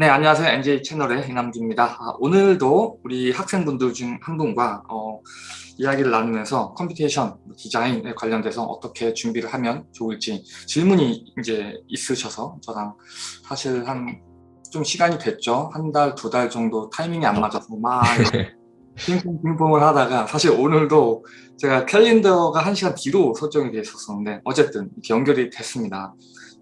네, 안녕하세요. NJ 채널의 이남기입니다. 아, 오늘도 우리 학생분들 중 한 분과 어, 이야기를 나누면서 computation 디자인에 관련돼서 어떻게 준비를 하면 좋을지 질문이 이제 있으셔서 저랑 사실 한 좀 시간이 됐죠. 한 달, 두 달 정도 타이밍이 안 맞아서 막 핑퐁 핑퐁을 하다가 사실 오늘도 제가 캘린더가 한 시간 뒤로 설정이 돼 있었었는데 어쨌든 연결이 됐습니다.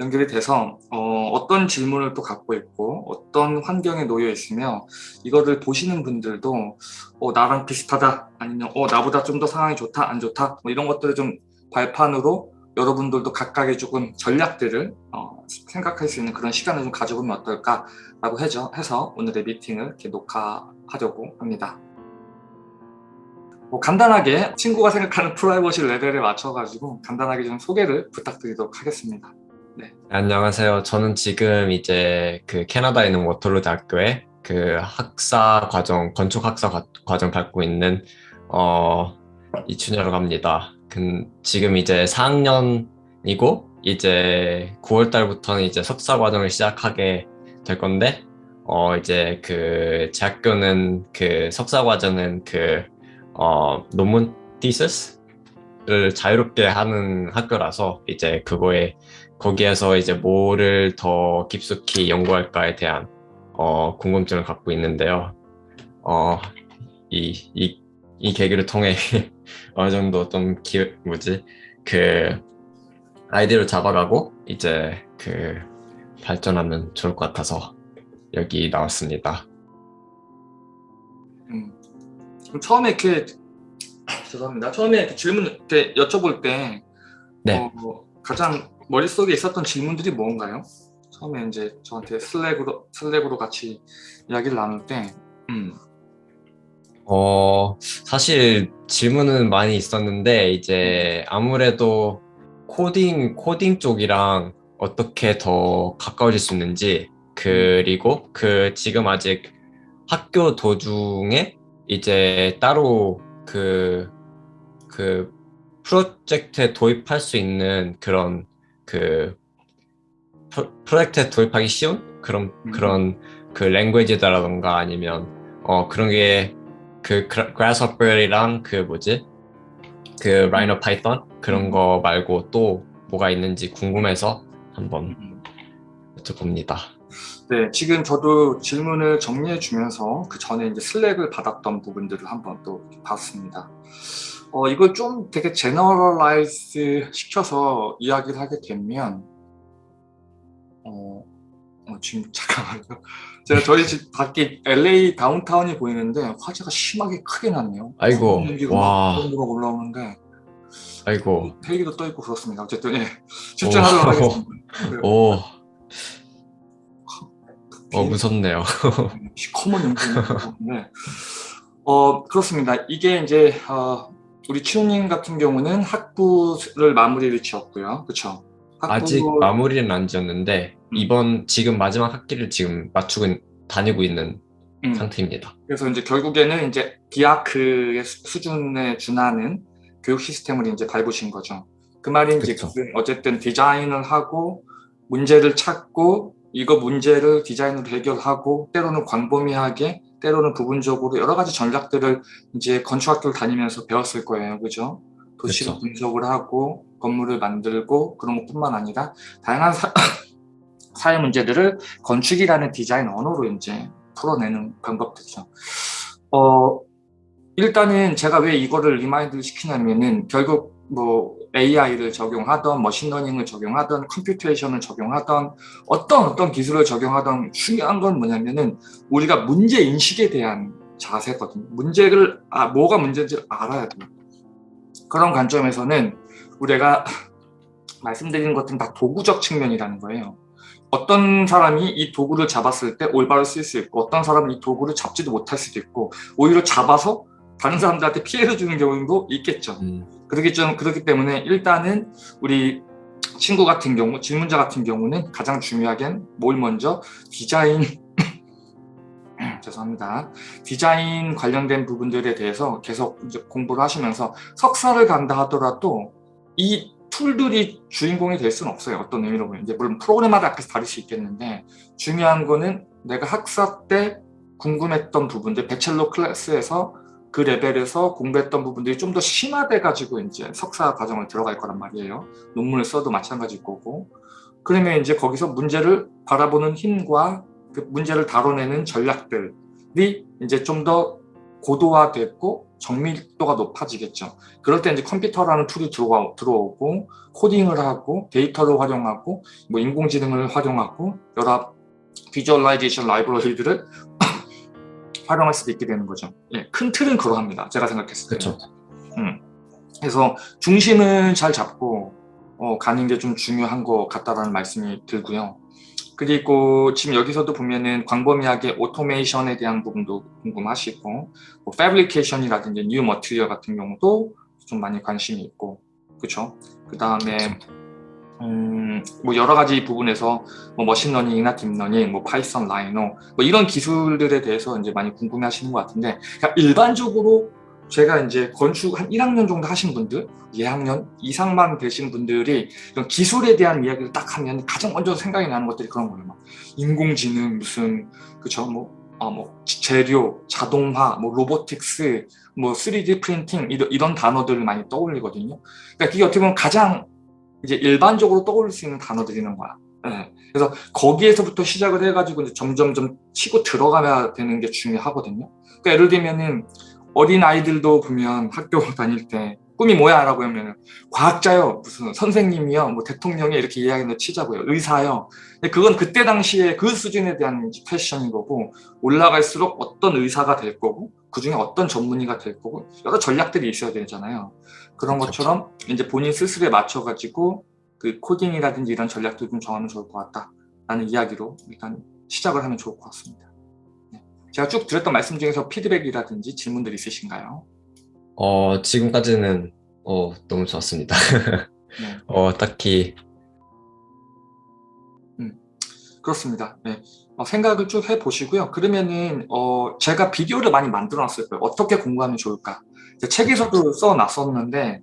연결이 돼서 어, 떤 질문을 또 갖고 있고 어떤 환경에 놓여 있으며 이거를 보시는 분들도 어, 나랑 비슷하다 아니면 어, 나보다 좀 더 상황이 좋다 안 좋다 뭐 이런 것들을 좀 발판으로 여러분들도 각각의 조금 전략들을 어, 생각할 수 있는 그런 시간을 좀 가져보면 어떨까라고 해서, 해서 오늘의 미팅을 이렇게 녹화하려고 합니다. 뭐 간단하게 친구가 생각하는 프라이버시 레벨에 맞춰가지고 간단하게 좀 소개를 부탁드리도록 하겠습니다. 네. 안녕하세요. 저는 지금 이제 그 캐나다에 있는 워털루 대학교에 그 학사 과정, 건축 학사 과정 밟고 있는 어 이춘여라고 합니다. 그, 지금 이제 4학년이고 이제 9월 달부터는 이제 석사 과정을 시작하게 될 건데 어 이제 그 제 학교는 그 석사 과정은 그 어 논문 디스를 자유롭게 하는 학교라서 이제 그거에 거기에서 이제 뭐를 더 깊숙이 연구할까에 대한 어, 궁금증을 갖고 있는데요. 어, 이, 이, 이 계기를 통해 어느 정도 좀 기, 뭐지, 그 아이디어를 잡아가고 이제 그 발전하면 좋을 것 같아서 여기 나왔습니다. 음, 처음에 이렇게 죄송합니다. 처음에 이렇게 질문 이렇게 여쭤볼 때 네. 어, 가장 머릿속에 있었던 질문들이 뭔가요? 처음에 이제 저한테 슬랙으로, 슬랙으로 같이 이야기를 나눌 때 음. 어, 사실 질문은 많이 있었는데 이제 아무래도 코딩, 코딩 쪽이랑 어떻게 더 가까워질 수 있는지 그리고 그 지금 아직 학교 도중에 이제 따로 그, 그 프로젝트에 도입할 수 있는 그런 그 프로젝트에 도입하기 쉬운 그런 음. 그런 그 language다라던가 아니면 어 그런 게그 Grasshopper이랑 그 뭐지 그 Rhino Python 그런 음. 거 말고 또 뭐가 있는지 궁금해서 한번 음. 여쭤봅니다. 네, 지금 저도 질문을 정리해 주면서 그 전에 이제 Slack을 받았던 부분들을 한번 또 봤습니다. 어, 이걸 좀 되게 generalize 시켜서 이야기를 하게 되면 어, 어 지금 잠깐만요. 제가 저희 집 밖에 LA 다운타운이 보이는데 화재가 심하게 크게 났네요. 아이고, 와. 올라오는데 아이고. 헬기도 떠 있고 그렇습니다. 어쨌든 예, 집중하도록 하겠습니다. 오. 어 무섭네요. 시커먼 연기인데 어 그렇습니다. 이게 이제 어, 우리 치우님 같은 경우는 학부를 마무리를 지었고요. 그렇죠? 아직 마무리는 안 지었는데 음. 이번 지금 마지막 학기를 지금 맞추고 다니고 있는 음. 상태입니다. 그래서 이제 결국에는 이제 디아크의 수준에 준하는 교육 시스템을 이제 밟으신 거죠. 그 말인지 그쵸. 어쨌든 디자인을 하고 문제를 찾고 이거 문제를 디자인으로 해결하고 때로는 광범위하게 때로는 부분적으로 여러 가지 전략들을 이제 건축학교를 다니면서 배웠을 거예요. 그죠? 도시를 그쵸. 분석을 하고 건물을 만들고 그런 것뿐만 아니라 다양한 사, 사회 문제들을 건축이라는 디자인 언어로 이제 풀어내는 방법들이죠. 어, 일단은 제가 왜 이거를 remind를 시키냐면은 결국 뭐 AI를 적용하던 머신러닝을 적용하던 computation을 적용하던 어떤 어떤 기술을 적용하던 중요한 건 뭐냐면은 우리가 문제 인식에 대한 자세거든요. 문제를 아 뭐가 문제인지 알아야 돼요. 그런 관점에서는 우리가 말씀드리는 것들은 다 도구적 측면이라는 거예요. 어떤 사람이 이 도구를 잡았을 때 올바로 쓸 수 있고 어떤 사람은 이 도구를 잡지도 못할 수도 있고 오히려 잡아서 다른 사람들한테 피해를 주는 경우도 있겠죠. 음. 그렇기, 좀, 그렇기 때문에 일단은 우리 친구 같은 경우, 질문자 같은 경우는 가장 중요하게는 뭘 먼저 디자인 죄송합니다. 디자인 관련된 부분들에 대해서 계속 공부를 하시면서 석사를 간다 하더라도 이 툴들이 주인공이 될 수는 없어요. 어떤 의미로 보면 이제 물론 프로그램마다 다를 수 있겠는데 중요한 거는 내가 학사 때 궁금했던 부분들 배첼러 클래스에서 그 레벨에서 공부했던 부분들이 좀 더 심화돼 가지고 이제 석사 과정을 들어갈 거란 말이에요. 논문을 써도 마찬가지일 거고. 그러면 이제 거기서 문제를 바라보는 힘과 그 문제를 다뤄내는 전략들이 이제 좀 더 고도화됐고 정밀도가 높아지겠죠. 그럴 때 이제 컴퓨터라는 툴이 들어오고 코딩을 하고 데이터를 활용하고 뭐 인공지능을 활용하고 여러 visualization 라이브러리들을 활용할 수도 있게 되는 거죠. 예, 큰 틀은 그러합니다. 제가 생각했을 때. 그렇죠. 음. 그래서 중심을 잘 잡고 어, 가는 게 좀 중요한 것 같다라는 말씀이 들고요. 그리고 지금 여기서도 보면은 광범위하게 오토메이션에 대한 부분도 궁금하시고 뭐 fabrication이라든지 new material 같은 경우도 좀 많이 관심이 있고 그렇죠. 그 다음에 음, 뭐 여러 가지 부분에서 뭐 머신러닝이나 딥러닝, 뭐 Python, Rhino 뭐 이런 기술들에 대해서 이제 많이 궁금해하시는 것 같은데 그러니까 일반적으로 제가 이제 건축 한 1학년 정도 하신 분들, 2학년 이상만 되신 분들이 이런 기술에 대한 이야기를 딱 하면 가장 먼저 생각이 나는 것들이 그런 거예요. 막 인공지능 무슨 그쵸 뭐, 아, 뭐 재료, 자동화, 뭐 로보틱스, 뭐 3D 프린팅 이런, 이런 단어들을 많이 떠올리거든요. 그러니까 그게 어떻게 보면 가장 이제 일반적으로 떠올릴 수 있는 단어들이는 거야. 네. 그래서 거기에서부터 시작을 해가지고 이제 점점점 치고 들어가야 되는 게 중요하거든요. 그러니까 예를 들면은 어린 아이들도 보면 학교 다닐 때 꿈이 뭐야? 라고 하면 과학자요, 무슨 선생님이요, 뭐 대통령이 이렇게 이야기를 치자고요, 의사요. 근데 그건 그때 당시에 그 수준에 대한 패션인 거고 올라갈수록 어떤 의사가 될 거고 그 중에 어떤 전문의가 될 거고 여러 전략들이 있어야 되잖아요. 그런. 것처럼 이제 본인 스스로에 맞춰가지고 그 코딩이라든지 이런 전략들 좀 정하면 좋을 것 같다 라는 이야기로 일단 시작을 하면 좋을 것 같습니다. 네. 제가 쭉 드렸던 말씀 중에서 피드백이라든지 질문들 있으신가요? 어, 지금까지는 어, 너무 좋았습니다. 네. 어, 딱히 그렇습니다. 네. 어, 생각을 쭉 해보시고요. 그러면은 어, 제가 비디오를 많이 만들어 놨을 거예요. 어떻게 공부하면 좋을까? 책에서도 써놨었는데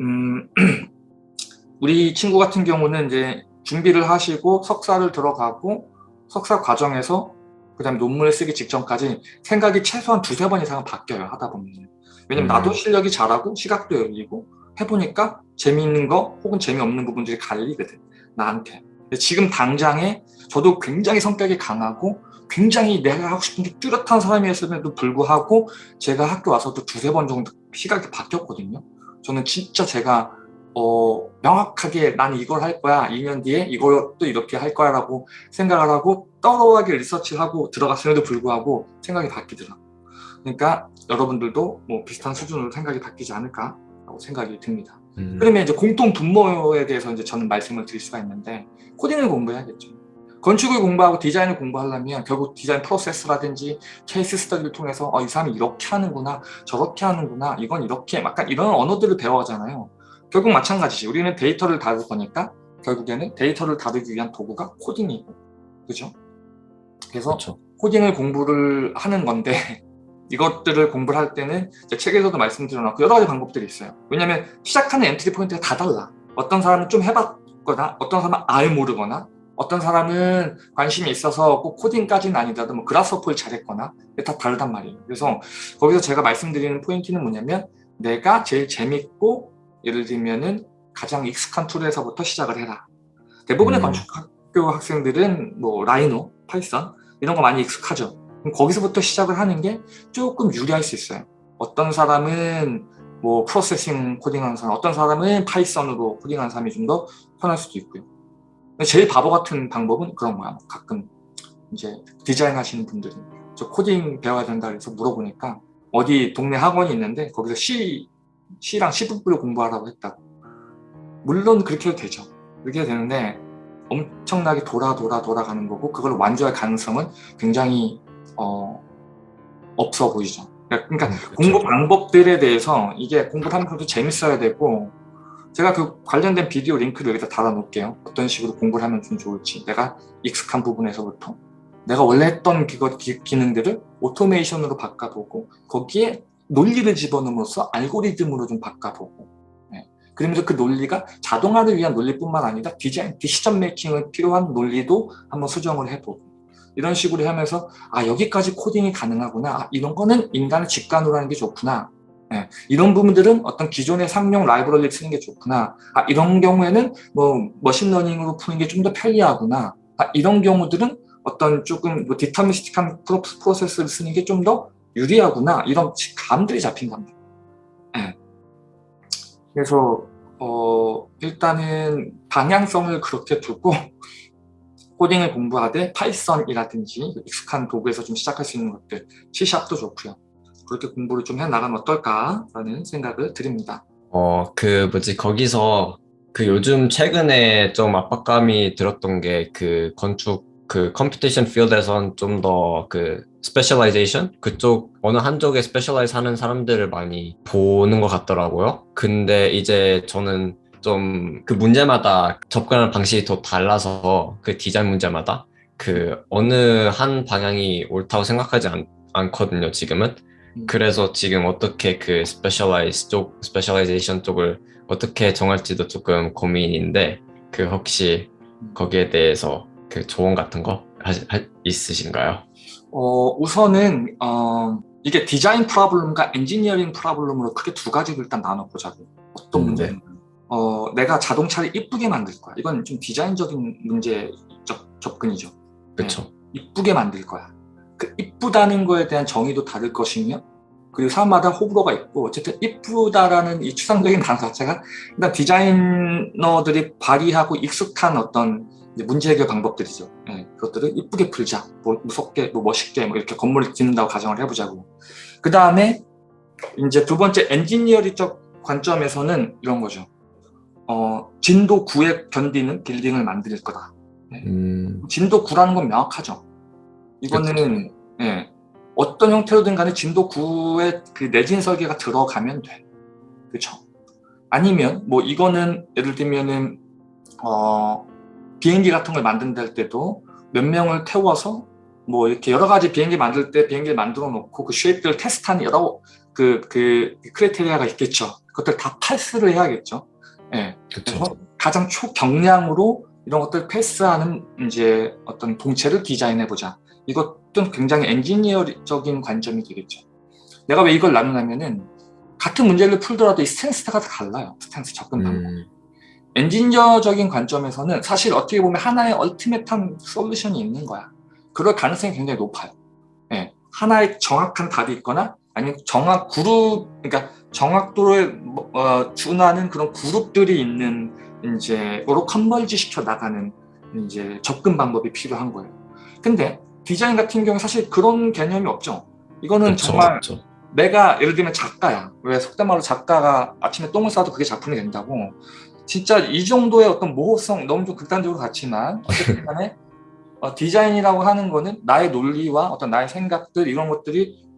음, 우리 친구 같은 경우는 이제 준비를 하시고 석사를 들어가고 석사 과정에서 그 다음에 논문을 쓰기 직전까지 생각이 최소한 두세 번 이상은 바뀌어요. 하다 보면. 왜냐면 음. 나도 실력이 잘하고 시각도 열리고 해보니까 재미있는 거 혹은 재미없는 부분들이 갈리거든. 나한테. 지금 당장에 저도 굉장히 성격이 강하고 굉장히 내가 하고 싶은 게 뚜렷한 사람이었음에도 불구하고 제가 학교 와서도 두세 번 정도 시각이 바뀌었거든요. 저는 진짜 제가 어, 명확하게 나는 이걸 할 거야. 2년 뒤에 이것도 이렇게 할 거야 라고 생각을 하고 떠러하게 리서치하고 들어갔음에도 불구하고 생각이 바뀌더라고요. 그러니까 여러분들도 뭐 비슷한 수준으로 생각이 바뀌지 않을까 라고 생각이 듭니다. 음, 그러면 이제 공통 분모에 대해서 이제 저는 말씀을 드릴 수가 있는데 코딩을 공부해야겠죠. 건축을 공부하고 디자인을 공부하려면 결국 디자인 프로세스라든지 케이스 스터디를 통해서 어, 이 사람이 이렇게 하는구나 저렇게 하는구나 이건 이렇게 약간 이런 언어들을 배워가잖아요. 결국 마찬가지지. 우리는 데이터를 다룰 거니까 결국에는 데이터를 다루기 위한 도구가 코딩이고 그죠? 그래서 그렇죠. 코딩을 공부를 하는 건데 이것들을 공부를 할 때는 책에서도 말씀드려놨고 여러 가지 방법들이 있어요. 왜냐하면 시작하는 entry point가 다 달라. 어떤 사람은 좀 해봤거나 어떤 사람은 아예 모르거나 어떤 사람은 관심이 있어서 꼭 코딩까지는 아니더라도 뭐 Grasshopper를 잘했거나 이게 다 다르단 말이에요. 그래서 거기서 제가 말씀드리는 포인트는 뭐냐면 내가 제일 재밌고 예를 들면은 가장 익숙한 툴에서부터 시작을 해라. 대부분의 음. 건축학교 학생들은 뭐 Rhino, Python 이런 거 많이 익숙하죠. 그럼 거기서부터 시작을 하는 게 조금 유리할 수 있어요. 어떤 사람은 뭐 Processing 코딩하는 사람, 어떤 사람은 Python으로 코딩하는 사람이 좀 더 편할 수도 있고요. 제일 바보 같은 방법은 그런 거야. 뭐 가끔 이제 디자인 하시는 분들이 저 코딩 배워야 된다 그래서 물어보니까 어디 동네 학원이 있는데 거기서 C, C랑 C++ 공부하라고 했다고. 물론 그렇게 해도 되죠. 그렇게 해도 되는데 엄청나게 돌아 돌아 돌아가는 거고 그걸 완주할 가능성은 굉장히 어, 없어 보이죠. 그러니까 음, 그렇죠. 공부 방법들에 대해서 이게 공부를 하면서도 재밌어야 되고 제가 그 관련된 비디오 링크를 여기다 달아 놓을게요. 어떤 식으로 공부를 하면 좀 좋을지. 내가 익숙한 부분에서부터. 내가 원래 했던 그것 기, 기능들을 오토메이션으로 바꿔보고 거기에 논리를 집어넣음으로써 알고리즘으로 좀 바꿔보고. 네. 그러면서 그 논리가 자동화를 위한 논리뿐만 아니라 디자인, decision making을 필요한 논리도 한번 수정을 해보고. 이런 식으로 하면서 아 여기까지 코딩이 가능하구나. 아, 이런 거는 인간의 직관으로 하는 게 좋구나 예, 이런 부분들은 어떤 기존의 상용 라이브러리를 쓰는 게 좋구나 아, 이런 경우에는 뭐 머신러닝으로 푸는 게 좀 더 편리하구나 아, 이런 경우들은 어떤 조금 뭐 deterministic한 프로세스를 쓰는 게 좀 더 유리하구나 이런 감들이 잡힌 겁니다 예. 그래서 어, 일단은 방향성을 그렇게 두고 코딩을 공부하되 Python이라든지 익숙한 도구에서 좀 시작할 수 있는 것들 C샵도 좋고요. 그렇게 공부를 좀 해나가면 어떨까라는 생각을 드립니다. 어, 그 뭐지 거기서 그 요즘 최근에 좀 압박감이 들었던 게 그 건축 그 computation field에선 좀 더 그 specialization 그쪽 어느 한쪽에 specialize 하는 사람들을 많이 보는 것 같더라고요. 근데 이제 저는 좀 그 문제마다 접근하는 방식이 더 달라서 그 디자인 문제마다 그 어느 한 방향이 옳다고 생각하지 않, 않거든요 지금은 음. 그래서 지금 어떻게 그 specialize 쪽 specialization 쪽을 어떻게 정할지도 조금 고민인데 그 혹시 거기에 대해서 그 조언 같은 거 하, 하, 있으신가요? 어, 우선은 어, 이게 design problem과 engineering problem으로 크게 두 가지로 일단 나눠보자고 어떤 음, 문제는 어, 내가 자동차를 이쁘게 만들 거야. 이건 좀 디자인적인 문제적 접근이죠. 그렇죠. 이쁘게 만들 거야 그 이쁘다는 거에 대한 정의도 다를 것이며 그리고 사람마다 호불호가 있고 어쨌든 이쁘다라는 이 추상적인 단어 자체가 일단 디자이너들이 발휘하고 익숙한 어떤 문제 해결 방법들이죠. 예, 그것들을 이쁘게 풀자, 뭐 무섭게, 뭐 멋있게 뭐 이렇게 건물을 짓는다고 가정을 해보자고. 그 다음에 이제 두 번째 엔지니어리적 관점에서는 이런 거죠. 어, 진도 9에 견디는 빌딩을 만들 거다. 음, 진도 9라는 건 명확하죠. 이거는 예, 어떤 형태로든 간에 진도 9의 그 내진 설계가 들어가면 돼. 그렇죠? 아니면 뭐 이거는 예를 들면은 어, 비행기 같은 걸 만든다 할 때도 몇 명을 태워서 뭐 이렇게 여러 가지 비행기 만들 때 비행기를 만들어 놓고 그 쉐입들을 테스트하는 여러 그, 그 크리테리아가 있겠죠. 그것들 다 패스를 해야겠죠. 예. 그렇죠. 그래서 가장 초경량으로 이런 것들 패스하는 이제 어떤 동체를 디자인해 보자. 이것도 굉장히 엔지니어적인 관점이 되겠죠. 내가 왜 이걸 나누냐면은 같은 문제를 풀더라도 이 stance가 달라요. stance 접근 방법. 음, 엔지니어적인 관점에서는 사실 어떻게 보면 하나의 ultimate한 솔루션이 있는 거야. 그럴 가능성이 굉장히 높아요. 예, 하나의 정확한 답이 있거나 아니면 정확 그룹, 그러니까 정확도를 뭐, 어, 준하는 그런 그룹들이 있는 이제 으로 컨벌지 시켜 나가는 이제 접근 방법이 필요한 거예요. 근데 디자인 같은 경우에 사실 그런 개념이 없죠. 이거는 그렇죠. 정말 그렇죠. 내가 예를 들면 작가야. 왜 속된 말로 작가가 아침에 똥을 싸도 그게 작품이 된다고. 진짜 이 정도의 어떤 모호성 너무 좀 극단적으로 같지만 어쨌든 간에 어, 디자인이라고 하는 거는 나의 논리와 어떤 나의 생각들 이런 것들이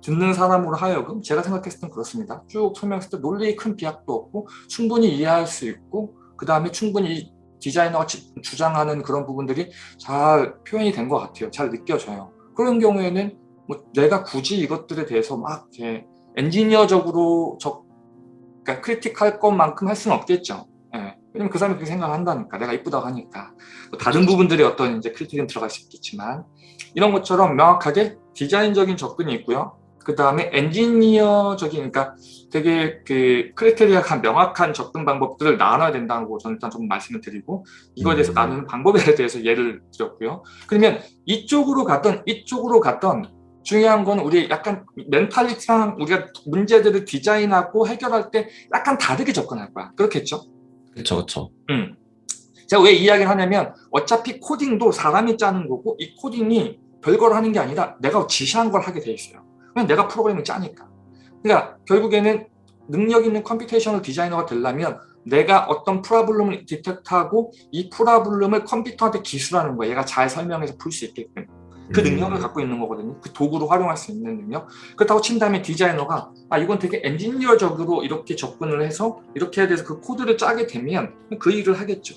듣는 사람으로 하여금 제가 생각했을 땐 그렇습니다. 쭉 설명했을 때 논리에 큰 비약도 없고 충분히 이해할 수 있고 그 다음에 충분히 디자이너가 지- 주장하는 그런 부분들이 잘 표현이 된 것 같아요. 잘 느껴져요. 그런 경우에는 뭐 내가 굳이 이것들에 대해서 막 이렇게 엔지니어적으로 적, 그러니까 크리틱할 것만큼 할 수는 없겠죠. 예. 왜냐면 그 사람이 그렇게 생각한다니까. 내가 이쁘다고 하니까. 뭐 다른 부분들이 어떤 이제 크리틱은 들어갈 수 있겠지만 이런 것처럼 명확하게 디자인적인 접근이 있고요. 그 다음에 엔지니어적인, 그러니까 되게 그 크리테리아가 명확한 접근 방법들을 나눠야 된다고 저는 일단 좀 말씀을 드리고 이거에 대해서 음. 나누는 방법에 대해서 예를 드렸고요. 그러면 이쪽으로 갔던 이쪽으로 갔던 중요한 건 우리 약간 mentality랑 우리가 문제들을 디자인하고 해결할 때 약간 다르게 접근할 거야. 그렇겠죠? 그렇죠. 그렇죠. 음. 제가 왜 이야기를 하냐면 어차피 코딩도 사람이 짜는 거고 이 코딩이 별걸 하는 게 아니라 내가 지시한 걸 하게 돼 있어요. 그냥 내가 프로그램을 짜니까. 그러니까 결국에는 능력 있는 computational designer가 되려면 내가 어떤 problem을 detect하고 이 problem을 컴퓨터한테 기술하는 거야. 얘가 잘 설명해서 풀 수 있게끔. 그 음. 능력을 갖고 있는 거거든요. 그 도구로 활용할 수 있는 능력. 그렇다고 친 다음에 디자이너가 아 이건 되게 엔지니어적으로 이렇게 접근을 해서 이렇게 해야 돼서 그 코드를 짜게 되면 그 일을 하겠죠.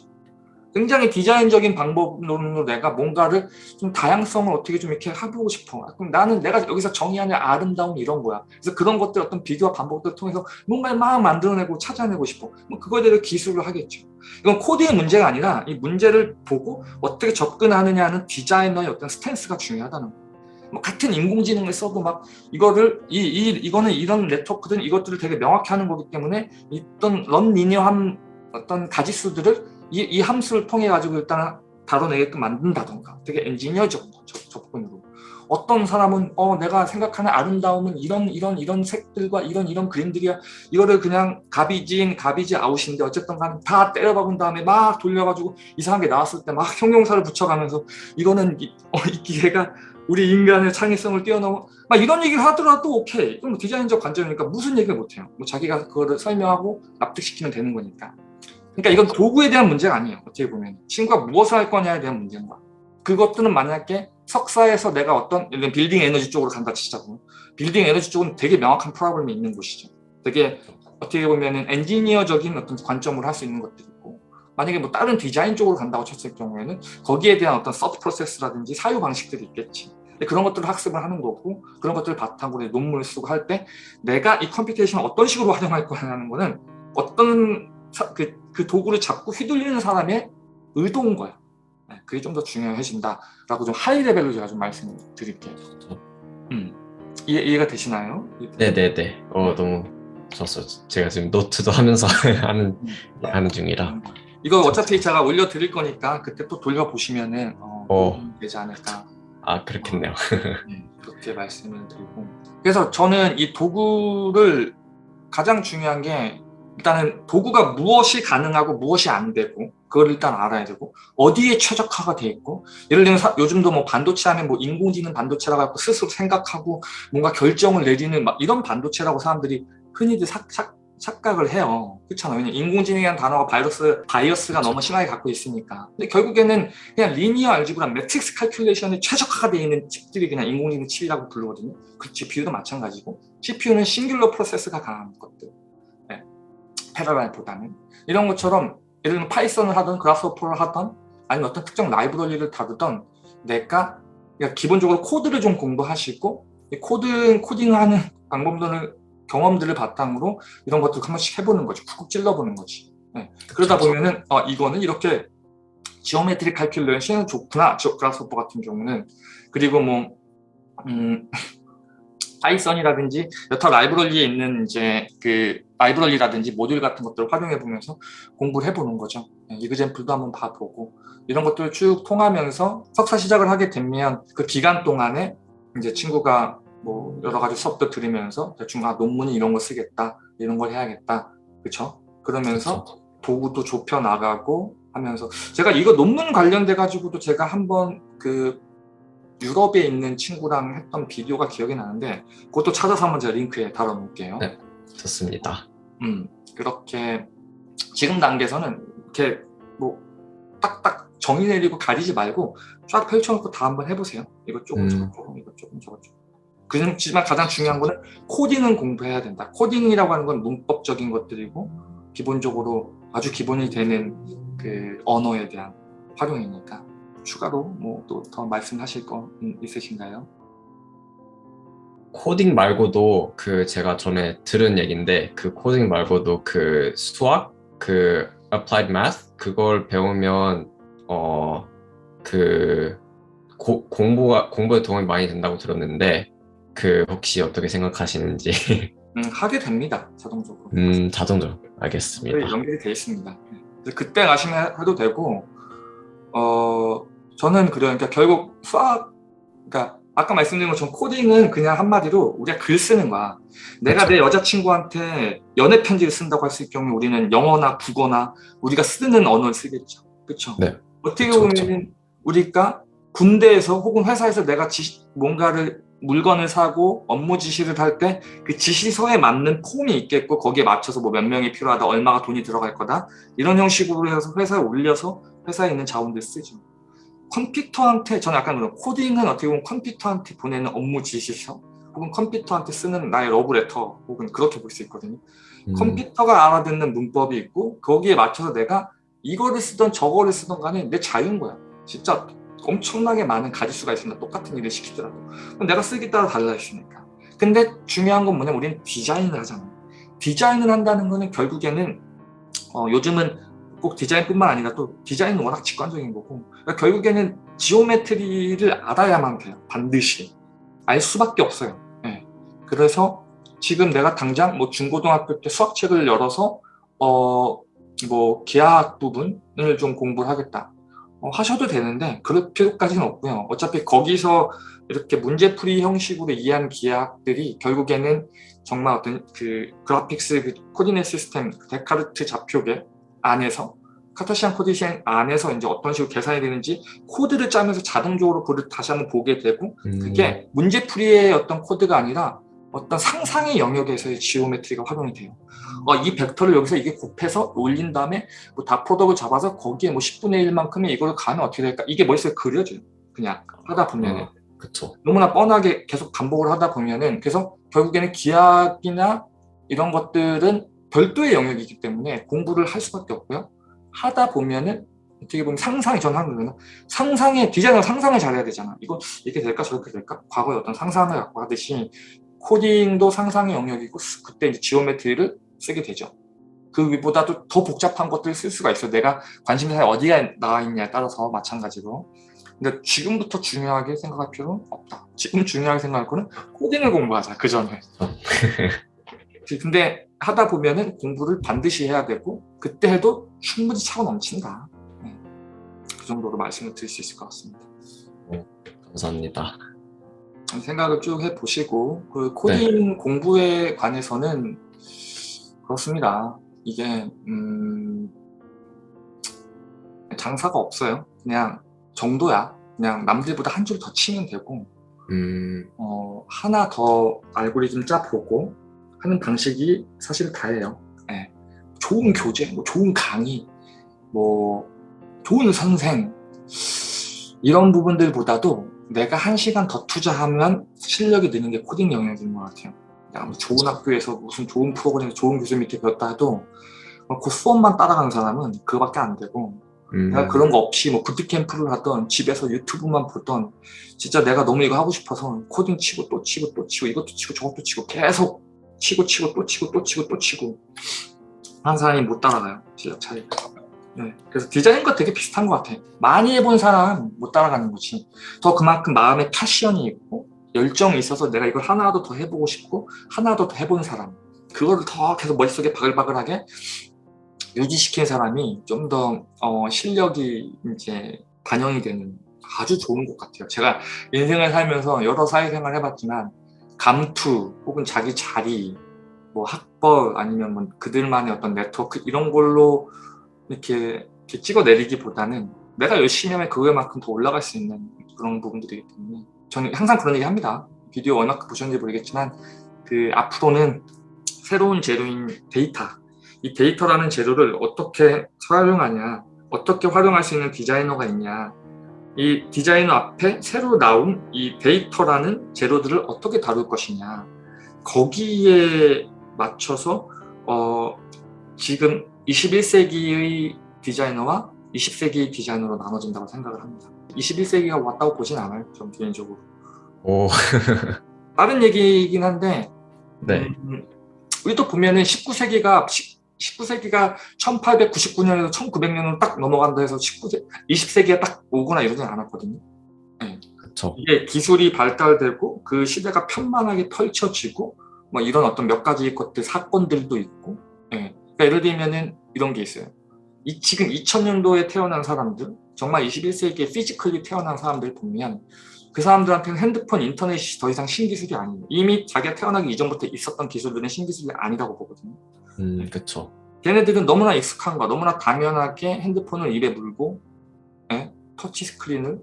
굉장히 디자인적인 방법론으로 내가 뭔가를 좀 다양성을 어떻게 좀 이렇게 해보고 싶어. 그럼 나는 내가 여기서 정의하는 아름다움 이런 거야. 그래서 그런 것들 어떤 비교와 반복들을 통해서 뭔가를 막 만들어내고 찾아내고 싶어. 뭐 그거에 대해 기술을 하겠죠. 이건 코드의 문제가 아니라 이 문제를 보고 어떻게 접근하느냐는 디자이너의 어떤 stance가 중요하다는 거예요. 뭐 같은 인공지능을 써도 막 이거를 이, 이 이거는 이런 네트워크든 이것들을 되게 명확히 하는 거기 때문에 어떤 런 리니어한 어떤 가지수들을 이, 이 함수를 통해 가지고 일단 다뤄내게끔 만든다던가. 되게 엔지니어적 접근으로. 어떤 사람은 어 내가 생각하는 아름다움은 이런 이런 이런 색들과 이런 이런 그림들이야. 이거를 그냥 가비진 가비지 아웃인데 어쨌든 간에 다 때려박은 다음에 막 돌려가지고 이상한 게 나왔을 때 막 형용사를 붙여가면서 이거는 이, 어, 이 기계가 우리 인간의 창의성을 뛰어넘어. 막 이런 얘기를 하더라도 오케이. 이건 뭐 디자인적 관점이니까 무슨 얘기를 못해요. 뭐 자기가 그거를 설명하고 납득시키면 되는 거니까 그러니까 이건 도구에 대한 문제가 아니에요. 어떻게 보면 친구가 무엇을 할 거냐에 대한 문제인 거야. 그것들은 만약에 석사에서 내가 어떤 빌딩 에너지 쪽으로 간다 치자고 빌딩 에너지 쪽은 되게 명확한 프로블럼이 있는 곳이죠. 되게 어떻게 보면 엔지니어적인 어떤 관점으로 할 수 있는 것들이 있고 만약에 뭐 다른 디자인 쪽으로 간다고 쳤을 경우에는 거기에 대한 어떤 sub process라든지 사유 방식들이 있겠지. 그런 것들을 학습을 하는 거고 그런 것들을 바탕으로 논문을 쓰고 할 때 내가 이 computation을 어떤 식으로 활용할 거냐는 거는 어떤 그, 그 도구를 잡고 휘둘리는 사람의 의도인 거야. 네, 그게 좀 더 중요해진다라고 좀 high level로 제가 좀 말씀드릴게요. 음. 이해, 이해가 되시나요? 네네네. 어 너무 좋았어. 제가 지금 노트도 하면서 하는 음. 하는 중이라. 음. 이거 어차피 제가 올려 드릴 거니까 그때 또 돌려 보시면은 어, 어. 되지 않을까. 아 그렇겠네요. 네, 그렇게 말씀을 드리고. 그래서 저는 이 도구를 가장 중요한 게 일단은 도구가 무엇이 가능하고 무엇이 안 되고 그걸 일단 알아야 되고 어디에 최적화가 돼 있고 예를 들면 사, 요즘도 뭐 반도체 하면 뭐 인공지능 반도체라고 하고 스스로 생각하고 뭔가 결정을 내리는 막 이런 반도체라고 사람들이 흔히들 삭, 삭, 착각을 해요. 그렇잖아요. 왜냐면 인공지능이라는 단어가 바이러스, bias가 너무 심하게 갖고 있으니까. 근데 결국에는 그냥 리니어 알지브라 매트릭스 칼큘레이션에 최적화가 되어 있는 칩들이 그냥 인공지능 칩이라고 부르거든요. 그 GPU도 마찬가지고 CPU는 singular process가 강한 것들. parallel보다는 이런 것처럼 예를 들면 Python을 하던 Grasshopper를 하던 아니면 어떤 특정 라이브러리를 다루던 내가 기본적으로 코드를 좀 공부하시고 코드 코딩하는 방법들을 경험들을 바탕으로 이런 것들 한 번씩 해보는 거지 쿡쿡 찔러보는 거지. 네. 그러다 보면은 어, 이거는 이렇게 지오메트리 칼큘레이션은 좋구나. Grasshopper 같은 경우는. 그리고 뭐 음, Python이라든지 여타 라이브러리에 있는 이제 그 라이브러리라든지 모듈 같은 것들을 활용해 보면서 공부를 해보는 거죠. example도 한번 봐보고 이런 것들을 쭉 통하면서 석사 시작을 하게 되면 그 기간 동안에 이제 친구가 뭐 여러 가지 수업도 들으면서 대충 아 논문이 이런 거 쓰겠다 이런 걸 해야겠다 그렇죠? 그러면서 그쵸. 도구도 좁혀 나가고 하면서 제가 이거 논문 관련돼 가지고도 제가 한번 그 유럽에 있는 친구랑 했던 비디오가 기억이 나는데 그것도 찾아서 한번 제가 링크에 달아놓을게요. 네, 좋습니다. 음, 그렇게 지금 단계에서는 이렇게 뭐 딱딱 정의 내리고 가리지 말고 쫙 펼쳐놓고 다 한번 해보세요. 이것 조금 음. 저것 조금 이것 조금 저것 조금. 그렇지만 가장 중요한 거는 코딩은 공부해야 된다. 코딩이라고 하는 건 문법적인 것들이고 기본적으로 아주 기본이 되는 그 언어에 대한 활용이니까 추가로 뭐 또 더 말씀하실 거 있으신가요? 코딩 말고도 그 제가 전에 들은 얘긴데 그 코딩 말고도 그 수학 그 applied math 그걸 배우면 어 그 공부가 공부에 도움이 많이 된다고 들었는데 그 혹시 어떻게 생각하시는지. 음, 하게 됩니다 자동적으로. 음 자동적으로. 알겠습니다. 연결이 되어 있습니다. 그때 가시면 해도 되고 어 저는. 그러니까 결국 수학, 그러니까 아까 말씀드린 것처럼 코딩은 그냥 한마디로 우리가 글 쓰는 거야. 내가 그렇죠. 내 여자친구한테 연애 편지를 쓴다고 했을 경우에 우리는 영어나 국어나 우리가 쓰는 언어를 쓰겠죠. 그렇죠? 네. 어떻게 보면 그렇죠. 우리가 군대에서 혹은 회사에서 내가 지시, 뭔가를 물건을 사고 업무 지시를 할 때 그 지시서에 맞는 폼이 있겠고 거기에 맞춰서 뭐 몇 명이 필요하다 얼마가 돈이 들어갈 거다 이런 형식으로 해서 회사에 올려서 회사에 있는 자원들 쓰죠. 컴퓨터한테 저는 약간 그런 코딩은 어떻게 보면 컴퓨터한테 보내는 업무 지시서 혹은 컴퓨터한테 쓰는 나의 러브레터 혹은 그렇게 볼 수 있거든요. 음. 컴퓨터가 알아듣는 문법이 있고 거기에 맞춰서 내가 이거를 쓰던 저거를 쓰던 간에 내 자유인 거야. 진짜 엄청나게 많은 가짓수가 있습니다. 똑같은 일을 시키더라도. 그럼 내가 쓰기 따라 달라 있으니까. 근데 중요한 건 뭐냐면 우리는 디자인을 하잖아. 디자인을 한다는 거는 결국에는 어, 요즘은 꼭 디자인뿐만 아니라 또 디자인은 워낙 직관적인 거고 그러니까 결국에는 지오메트리를 알아야만 돼요. 반드시. 알 수밖에 없어요. 예. 그래서 지금 내가 당장 뭐 중고등학교 때 수학책을 열어서 어 뭐 기하학 부분을 좀 공부를 하겠다. 어, 하셔도 되는데 그럴 필요까지는 없고요. 어차피 거기서 이렇게 문제풀이 형식으로 이해한 기하학들이 결국에는 정말 어떤 그 graphics 그 coordinate system 그 데카르트 좌표계 안에서 Cartesian Cartesian 안에서 이제 어떤 식으로 계산이 되는지 코드를 짜면서 자동적으로 그걸 다시 한번 보게 되고 음, 그게 문제풀이의 어떤 코드가 아니라 어떤 상상의 영역에서의 geometry가 활용이 돼요. 어, 이 벡터를 여기서 이게 곱해서 올린 다음에 뭐 dot product를 잡아서 거기에 뭐 10분의 1만큼의 이걸 가면 어떻게 될까? 이게 머릿속에 그려져요. 그냥 하다 보면은. 어, 그쵸. 너무나 뻔하게 계속 반복을 하다 보면은 그래서 결국에는 기하학이나 이런 것들은 별도의 영역이기 때문에 공부를 할 수밖에 없고요. 하다 보면은 어떻게 보면 상상이 전 하는 거는 상상의 디자이너 상상을 잘해야 되잖아. 이거 이렇게 될까 저렇게 될까? 과거에 어떤 상상을 갖고 하듯이 코딩도 상상의 영역이고 그때 이제 geometry를 쓰게 되죠. 그 위보다도 더 복잡한 것들을 쓸 수가 있어. 내가 관심사에 어디가 나와 있냐에 따라서 마찬가지로. 근데 지금부터 중요하게 생각할 필요는 없다. 지금 중요하게 생각할 거는 코딩을 공부하자. 그 전에. 근데 하다 보면은 공부를 반드시 해야 되고 그때 해도 충분히 차고 넘친다. 네. 그 정도로 말씀을 드릴 수 있을 것 같습니다. 감사합니다. 생각을 쭉 해보시고 그 코딩 공부에 관해서는 그렇습니다. 이게 음, 장사가 없어요. 그냥 정도야. 그냥 남들보다 한 줄 더 치면 되고 음, 어, 하나 더 알고리즘 짜보고 하는 방식이 사실 다예요. 예. 좋은 교재, 뭐 좋은 강의, 뭐 좋은 선생 이런 부분들보다도 내가 한 시간 더 투자하면 실력이 느는 게 코딩 영역인 것 같아요. 야, 뭐 좋은 학교에서 무슨 좋은 프로그램, 좋은 교수 밑에 배웠다 해도 그 수업만 따라가는 사람은 그거밖에 안 되고 음, 내가 그런 거 없이 뭐 부트캠프를 하던 집에서 유튜브만 보던 진짜 내가 너무 이거 하고 싶어서 코딩 치고 또 치고 또 치고 이것도 치고 저것도 치고 계속 치고 치고 또 치고 또 치고 또 치고. 한 사람이 못 따라가요. 실력 차이가. 네, 그래서 디자인과 되게 비슷한 것 같아 많이 해본 사람 못 따라가는 거지. 더 그만큼 마음에 패션이 있고 열정이 있어서 내가 이걸 하나라도 더 해보고 싶고 하나라도 더 해본 사람. 그거를 더 계속 머릿속에 바글바글하게 유지시킨 사람이 좀더 어, 실력이 이제 반영이 되는 아주 좋은 것 같아요. 제가 인생을 살면서 여러 사회생활 해봤지만 감투 혹은 자기 자리, 뭐 학벌 아니면 뭐 그들만의 어떤 네트워크 이런 걸로 이렇게, 이렇게 찍어내리기보다는 내가 열심히 하면 그거만큼 더 올라갈 수 있는 그런 부분들이기 때문에 저는 항상 그런 얘기 합니다. 비디오 얼마큼 보셨는지 모르겠지만 그 앞으로는 새로운 재료인 데이터 이 데이터라는 재료를 어떻게 활용하냐 어떻게 활용할 수 있는 디자이너가 있냐 이 디자이너 앞에 새로 나온 이 데이터라는 재료들을 어떻게 다룰 것이냐. 거기에 맞춰서 어, 지금 21세기의 디자이너와 20세기의 디자이너로 나눠진다고 생각을 합니다. 21세기가 왔다고 보진 않아요 전 개인적으로. 오, 다른 얘기이긴 한데 네. 음, 우리도 보면은 19세기가 19세기가 1899년에서 1900년으로 딱 넘어간다 해서 19세, 20세기가 딱 오거나 이러진 않았거든요. 그쵸. 이게 기술이 발달되고 그 시대가 편만하게 펼쳐지고 뭐 이런 어떤 몇 가지 것들 사건들도 있고 예. 그러니까 예를 들면은 이런 게 있어요. 이 지금 2000년도에 태어난 사람들 정말 21세기에 physically 태어난 사람들 보면 그 사람들한테는 핸드폰, 인터넷이 더 이상 신기술이 아니에요. 이미 자기가 태어나기 이전부터 있었던 기술들은 신기술이 아니라고 보거든요. 음, 그쵸. 걔네들은 너무나 익숙한 거, 너무나 당연하게 핸드폰을 입에 물고 예? 터치 스크린을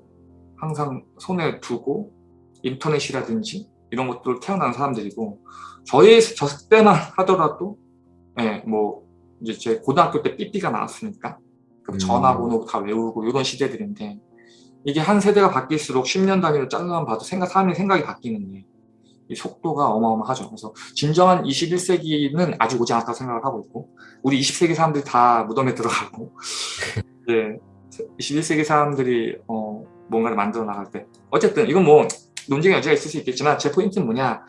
항상 손에 두고 인터넷이라든지 이런 것들을 태어난 사람들이고 저희 저 때만 하더라도 예, 뭐 이제 제 고등학교 때 삐삐가 나왔으니까 그 음. 전화번호 다 외우고 이런 시대들인데 이게 한 세대가 바뀔수록 10년 단위로 잘라만 봐도 생각 사람의 생각이 바뀌는데 이 속도가 어마어마하죠. 그래서 진정한 21세기는 아직 오지 않았다고 생각을 하고 있고 우리 20세기 사람들이 다 무덤에 들어가고 예, 21세기 사람들이 어, 뭔가를 만들어 나갈 때. 어쨌든 이건 뭐 논쟁의 여지가 있을 수 있겠지만 제 포인트는 뭐냐?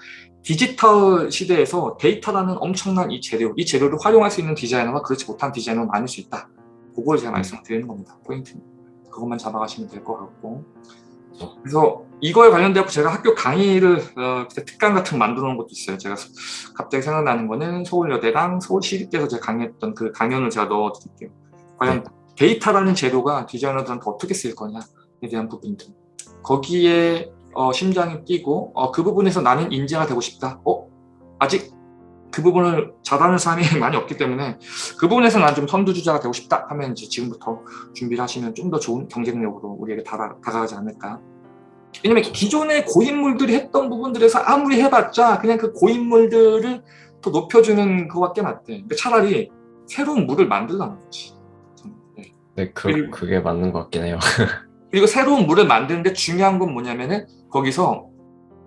디지털 시대에서 데이터라는 엄청난 이 재료 이 재료를 활용할 수 있는 디자이너와 그렇지 못한 디자이너가 많을 수 있다. 그걸 제가 말씀을 드리는 겁니다. 포인트는. 그것만 잡아가시면 될 것 같고. 그래서 이거에 관련되어 제가 학교 강의를 어, 특강 같은 거 만들어 놓은 것도 있어요. 제가 갑자기 생각나는 거는 서울여대랑 서울시립대에서 제가 강의했던 그 강연을 제가 넣어 드릴게요. 과연 데이터라는 재료가 디자이너들한테 어떻게 쓰일 거냐에 대한 부분들. 거기에 어, 심장이 뛰고 어, 그 부분에서 나는 인재가 되고 싶다. 어? 아직 그 부분을 잘하는 사람이 많이 없기 때문에 그 부분에서 난 좀 선두주자가 되고 싶다 하면 이제 지금부터 준비를 하시면 좀 더 좋은 경쟁력으로 우리에게 다가, 다가가지 않을까 왜냐면 기존의 고인물들이 했던 부분들에서 아무리 해봤자 그냥 그 고인물들을 더 높여주는 그거밖에 안 돼. 그러니까 차라리 새로운 물을 만들라는 거지. 네. 네, 그, 그리고- 그게 맞는 것 같긴 해요. 그리고 새로운 물을 만드는데 중요한 건 뭐냐면은 거기서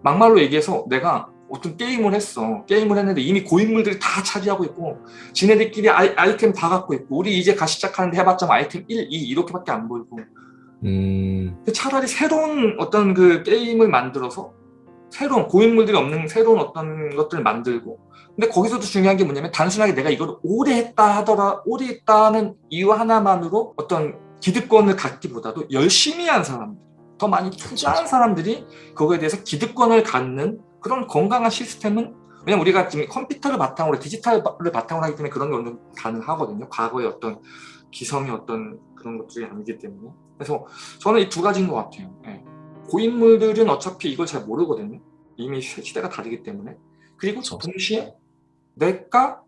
막말로 얘기해서 내가 어떤 게임을 했어. 게임을 했는데 이미 고인물들이 다 차지하고 있고 지네들끼리 아이, 아이템 다 갖고 있고 우리 이제 가 시작하는데 해봤자 뭐 아이템 1, 2 이렇게밖에 안 보이고 음, 차라리 새로운 어떤 그 게임을 만들어서 새로운 고인물들이 없는 새로운 어떤 것들을 만들고. 근데 거기서도 중요한 게 뭐냐면 단순하게 내가 이걸 오래 했다 하더라 오래 했다는 이유 하나만으로 어떤 기득권을 갖기보다도 열심히 한 사람들 더 많이 투자한 사람들이 그거에 대해서 기득권을 갖는 그런 건강한 시스템은 왜냐면 우리가 지금 컴퓨터를 바탕으로 디지털을 바탕으로 하기 때문에 그런 게 어느 정도 가능하거든요. 과거의 어떤 기성의 어떤 그런 것들이 아니기 때문에 그래서 저는 이 두 가지인 것 같아요. 예. 고인물들은 어차피 이걸 잘 모르거든요. 이미 시- 시대가 다르기 때문에. 그리고 그쵸. 동시에 내가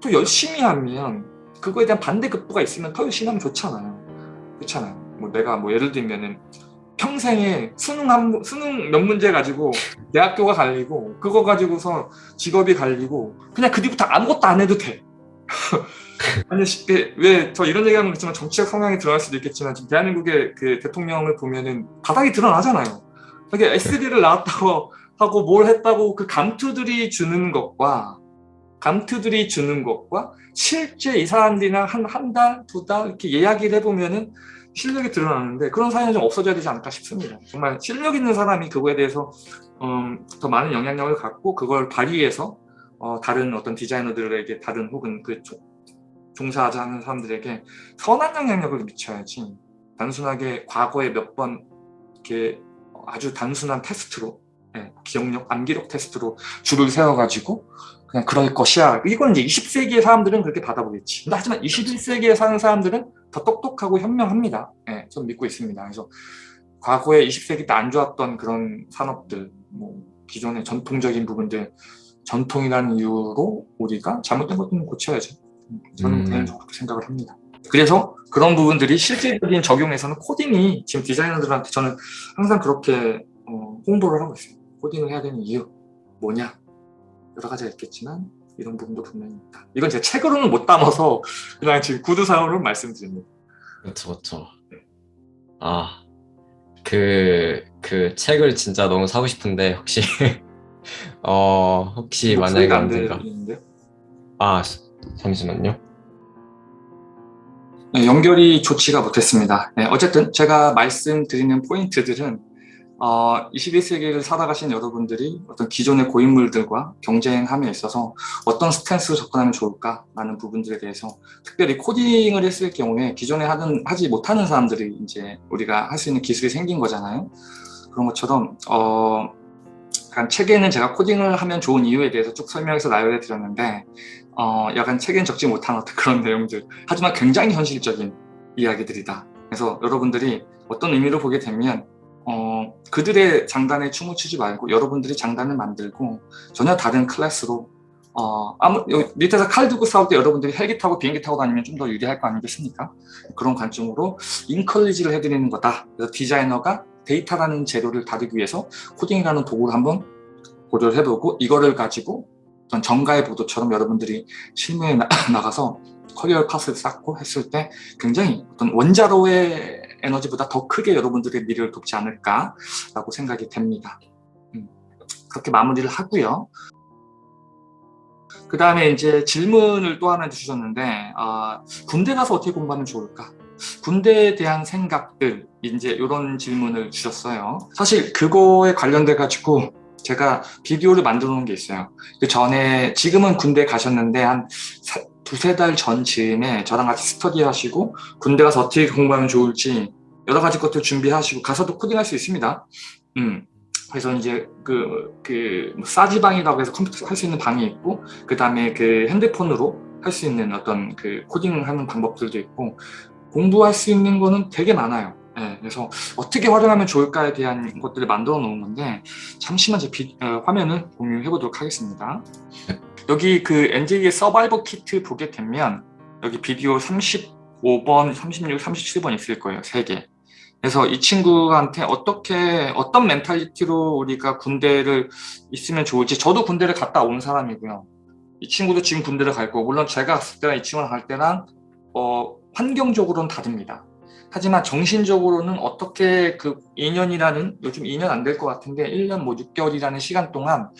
또 열심히 하면 그거에 대한 반대급부가 있으면 더 열심히 하면 좋잖아요. 그렇잖아요. 뭐 내가 뭐 예를 들면은 평생에 수능 한 문- 수능 몇 문제 가지고 대학교가 갈리고 그거 가지고서 직업이 갈리고 그냥 그 뒤부터 아무것도 안 해도 돼. 아니 왜저 이런 얘기하는 거 있지만 정치적 성향이 드러날 수도 있겠지만 지금 대한민국의 그 대통령을 보면은 바닥이 드러나잖아요. 이게 SD를 나왔다고 하고 뭘 했다고 그 감투들이 주는 것과 감투들이 주는 것과 실제 이 사람들이랑 한 한 달, 두 달 이렇게 이야기를 해보면은 실력이 드러나는데 그런 사연이 좀 없어져야 되지 않을까 싶습니다. 정말 실력 있는 사람이 그거에 대해서 음, 더 많은 영향력을 갖고 그걸 발휘해서 어, 다른 어떤 디자이너들에게 다른 혹은 그 조- 종사하자 하는 사람들에게 선한 영향력을 미쳐야지 단순하게 과거에 몇 번 이렇게 아주 단순한 테스트로 예, 기억력, 암기력 테스트로 줄을 세워가지고 그냥 그럴 것이야. 이건 이제 20세기의 사람들은 그렇게 받아보겠지. 근데 하지만 21세기에 사는 사람들은 더 똑똑하고 현명합니다. 예, 전 믿고 있습니다. 그래서 과거에 20세기 때 안 좋았던 그런 산업들, 뭐 기존의 전통적인 부분들, 전통이라는 이유로 우리가 잘못된 것들은 고쳐야죠. 음, 저는 음. 개인적으로 그렇게 생각을 합니다. 그래서 그런 부분들이 실질적인 적용에서는 코딩이 지금 디자이너들한테 저는 항상 그렇게 어, 홍보를 하고 있어요. 코딩을 해야 되는 이유 뭐냐 여러 가지가 있겠지만 이런 부분도 분명히 있다. 이건 제 책으로는 못 담아서 그냥 지금 구두사항으로 말씀드립니다. 그렇죠, 그렇죠. 아, 그, 그 책을 진짜 너무 사고 싶은데 혹시 어, 혹시 만약에 안 들리는데요? 아, 잠시만요. 네, 연결이 좋지가 못했습니다. 네, 어쨌든 제가 말씀드리는 포인트들은 어, 21세기를 살아가신 여러분들이 어떤 기존의 고인물들과 경쟁함에 있어서 어떤 스탠스로 접근하면 좋을까라는 부분들에 대해서 특별히 코딩을 했을 경우에 기존에 하는, 하지 못하는 사람들이 이제 우리가 할 수 있는 기술이 생긴 거잖아요. 그런 것처럼 어, 책에는 제가 코딩을 하면 좋은 이유에 대해서 쭉 설명해서 나열해 드렸는데 어, 약간 책엔 적지 못한 어떤 그런 내용들 하지만 굉장히 현실적인 이야기들이다. 그래서 여러분들이 어떤 의미로 보게 되면 어, 그들의 장단에 춤을 추지 말고 여러분들이 장단을 만들고 전혀 다른 클래스로 어, 아무, 밑에서 칼 들고 싸울 때 여러분들이 헬기 타고 비행기 타고 다니면 좀 더 유리할 거 아니겠습니까? 그런 관점으로 encourage를 해드리는 거다. 그래서 디자이너가 데이터라는 재료를 다루기 위해서 코딩이라는 도구를 한번 고려를 해보고 이거를 가지고 어떤 전가의 보도처럼 여러분들이 실무에 나, 나가서 career path를 쌓고 했을 때 굉장히 어떤 원자로의 에너지보다 더 크게 여러분들의 미래를 돕지 않을까라고 생각이 됩니다. 음. 그렇게 마무리를 하고요. 그 다음에 이제 질문을 또 하나 주셨는데 아, 군대 가서 어떻게 공부하면 좋을까? 군대에 대한 생각들 이제 이런 질문을 주셨어요. 사실 그거에 관련돼 가지고 제가 비디오를 만들어 놓은 게 있어요. 그 전에 지금은 군대 가셨는데 한 사, 두세 달 전쯤에 저랑 같이 스터디 하시고 군대 가서 어떻게 공부하면 좋을지 여러 가지 것들 준비하시고 가서도 코딩할 수 있습니다. 음. 그래서 이제 그, 그, 뭐 싸지방이라고 해서 컴퓨터 할 수 있는 방이 있고, 그 다음에 그 핸드폰으로 할 수 있는 어떤 그 코딩 하는 방법들도 있고, 공부할 수 있는 거는 되게 많아요. 네, 그래서 어떻게 활용하면 좋을까에 대한 것들을 만들어 놓은 건데, 잠시만 제 비, 어, 화면을 공유해 보도록 하겠습니다. 여기 그 NJ의 서바이벌 키트 보게 되면, 여기 비디오 35번, 36, 37번 있을 거예요. 3개. 그래서 이 친구한테 어떻게 어떤 멘탈리티로 우리가 군대를 있으면 좋을지 저도 군대를 갔다 온 사람이고요. 이 친구도 지금 군대를 갈 거고 물론 제가 갔을 때랑 이 친구랑 갈 때랑 어, 환경적으로는 다릅니다. 하지만 정신적으로는 어떻게 그 2년이라는 요즘 2년 안 될 것 같은데 1년 뭐 6개월이라는 시간 동안